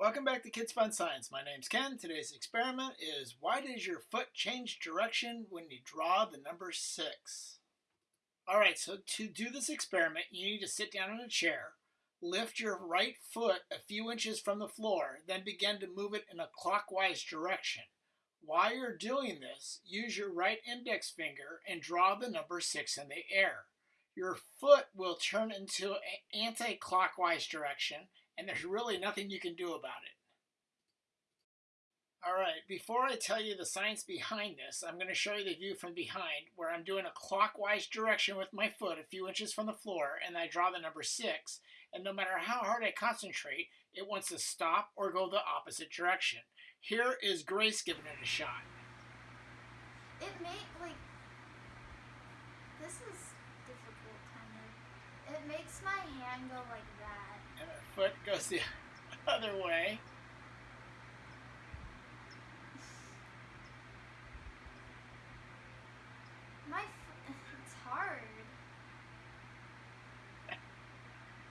Welcome back to Kids Fun Science. My name's Ken. Today's experiment is why does your foot change direction when you draw the number 6? Alright, so to do this experiment, you need to sit down in a chair, lift your right foot a few inches from the floor, then begin to move it in a clockwise direction. While you're doing this, use your right index finger and draw the number 6 in the air. Your foot will turn into an anti-clockwise direction and there's really nothing you can do about it. All right, before I tell you the science behind this, I'm going to show you the view from behind where I'm doing a clockwise direction with my foot a few inches from the floor and I draw the number 6 and no matter how hard I concentrate, it wants to stop or go the opposite direction. Here is Grace giving it a shot. It may, like, this is difficult, kind of. It makes my hand go like foot goes the other way. My it's hard.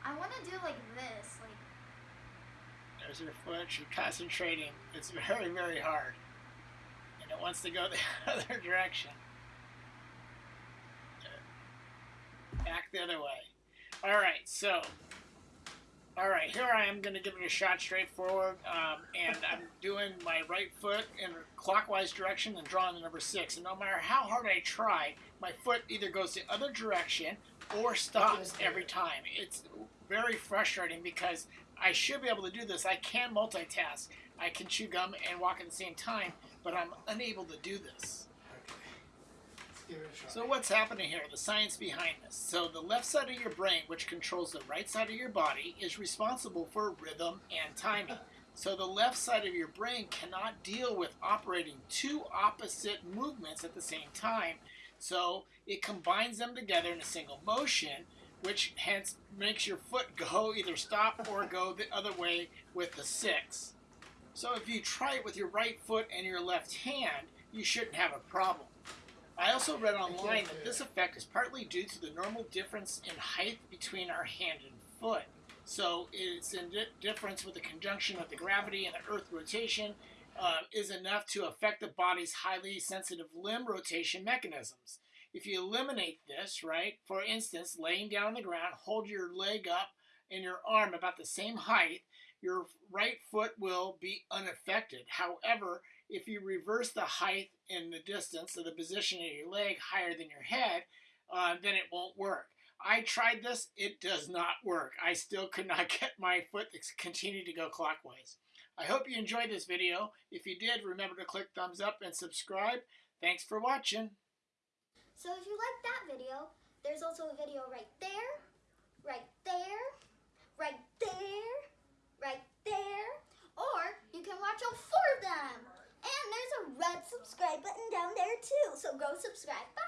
I want to do like this, like. There's her foot. She's concentrating. It's very, very hard, and it wants to go the other direction. Back the other way. All right, so all right, here I am going to give it a shot straight forward, um, and I'm doing my right foot in a clockwise direction and drawing the number six. And no matter how hard I try, my foot either goes the other direction or stops every time. It's very frustrating because I should be able to do this. I can multitask. I can chew gum and walk at the same time, but I'm unable to do this. So what's happening here? The science behind this. So the left side of your brain, which controls the right side of your body, is responsible for rhythm and timing. So the left side of your brain cannot deal with operating two opposite movements at the same time. So it combines them together in a single motion, which hence makes your foot go either stop or go the other way with the six. So if you try it with your right foot and your left hand, you shouldn't have a problem. I also read online that this effect is partly due to the normal difference in height between our hand and foot. So it's difference with the conjunction of the gravity and the earth rotation uh, is enough to affect the body's highly sensitive limb rotation mechanisms. If you eliminate this, right, for instance, laying down on the ground, hold your leg up and your arm about the same height, your right foot will be unaffected. However, if you reverse the height and the distance of the position of your leg higher than your head, uh, then it won't work. I tried this, it does not work. I still could not get my foot to continue to go clockwise. I hope you enjoyed this video. If you did, remember to click thumbs up and subscribe. Thanks for watching. So if you liked that video, there's also a video right there, right there, right there, right there, or you can watch all four of them. And there's a red subscribe button down there too, so subscribe.